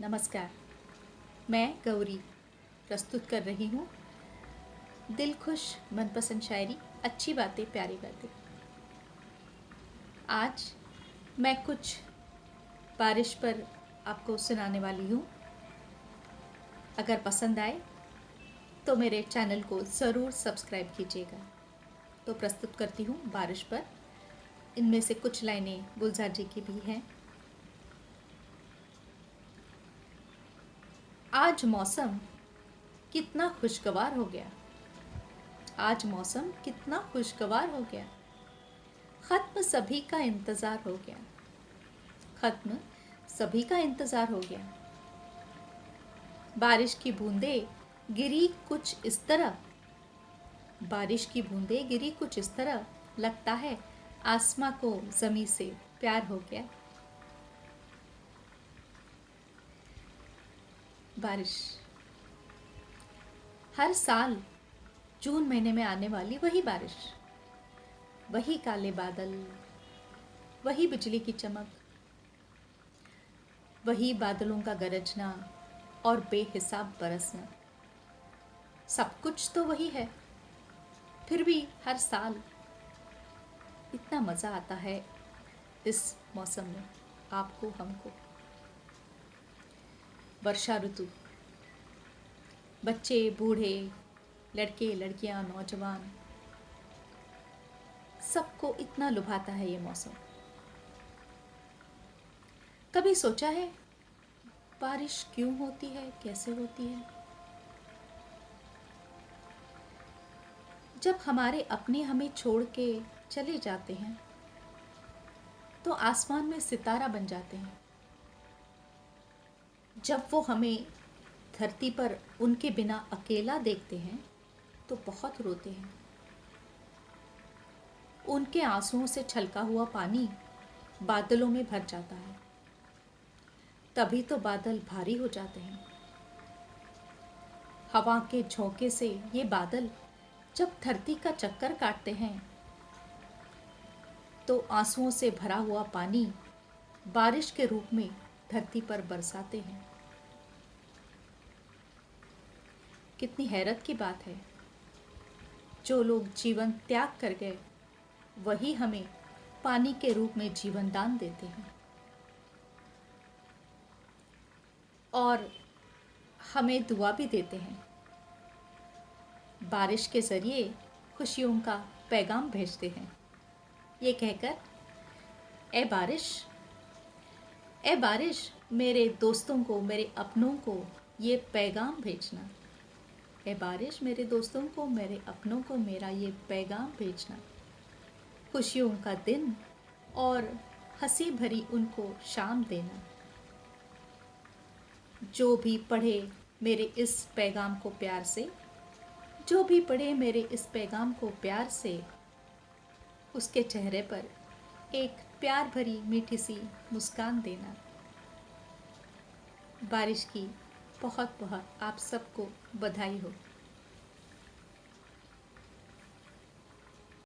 नमस्कार। मैं गौरी प्रस्तुत कर रही हूँ। दिल खुश, मनपसंद शायरी, अच्छी बातें, प्यारी बातें। आज मैं कुछ बारिश पर आपको सुनाने वाली हूँ। अगर पसंद आए तो मेरे चैनल को ज़रूर सब्सक्राइब कीजिएगा। तो प्रस्तुत करती हूँ बारिश पर। इनमें से कुछ लाइनें गुलजार जी की भी हैं। आज मौसम कितना खुशगवार हो गया। आज मौसम कितना खुशगवार हो गया। ख़त्म सभी का इंतज़ार हो गया। ख़त्म सभी का इंतज़ार हो गया। बारिश की बूंदें गिरी कुछ इस तरह। बारिश की बूंदें गिरी कुछ इस तरह। लगता है आसमां को ज़मी से प्यार हो गया। बारिश। हर साल जून महीने में आने वाली वही बारिश, वही काले बादल, वही बिजली की चमक, वही बादलों का गरजना और बेहिसाब बरसना। सब कुछ तो वही है। फिर भी हर साल इतना मज़ा आता है इस मौसम में, आपको, हमको। वर्षा ऋतु। बच्चे, बूढ़े, लड़के, लड़कियाँ, नौजवान, सबको इतना लुभाता है ये मौसम। कभी सोचा है, बारिश क्यों होती है, कैसे होती है? जब हमारे अपने हमें छोड़ के चले जाते हैं तो आसमान में सितारा बन जाते हैं। जब वो हमें धरती पर उनके बिना अकेला देखते हैं तो बहुत रोते हैं। उनके आंसुओं से छलका हुआ पानी बादलों में भर जाता है। तभी तो बादल भारी हो जाते हैं। हवा के झोंके से ये बादल जब धरती का चक्कर काटते हैं तो आंसुओं से भरा हुआ पानी बारिश के रूप में धरती पर बरसाते हैं। कितनी हैरत की बात है। जो लोग जीवन त्याग कर गए, वही हमें पानी के रूप में जीवन दान देते हैं। और हमें दुआ भी देते हैं। बारिश के ज़रिए खुशियों का पैगाम भेजते हैं। ये कहकर, ए बारिश ए बारिश, मेरे दोस्तों को, मेरे अपनों को ये पैगाम भेजना। ए बारिश, मेरे दोस्तों को, मेरे अपनों को मेरा ये पैगाम भेजना। खुशियों का दिन और हँसी भरी उनको शाम देना। जो भी पढ़े मेरे इस पैगाम को प्यार से, जो भी पढ़े मेरे इस पैगाम को प्यार से, उसके चेहरे पर एक प्यार भरी मीठी सी मुस्कान देना। बारिश की बहुत बहुत आप सबको बधाई हो।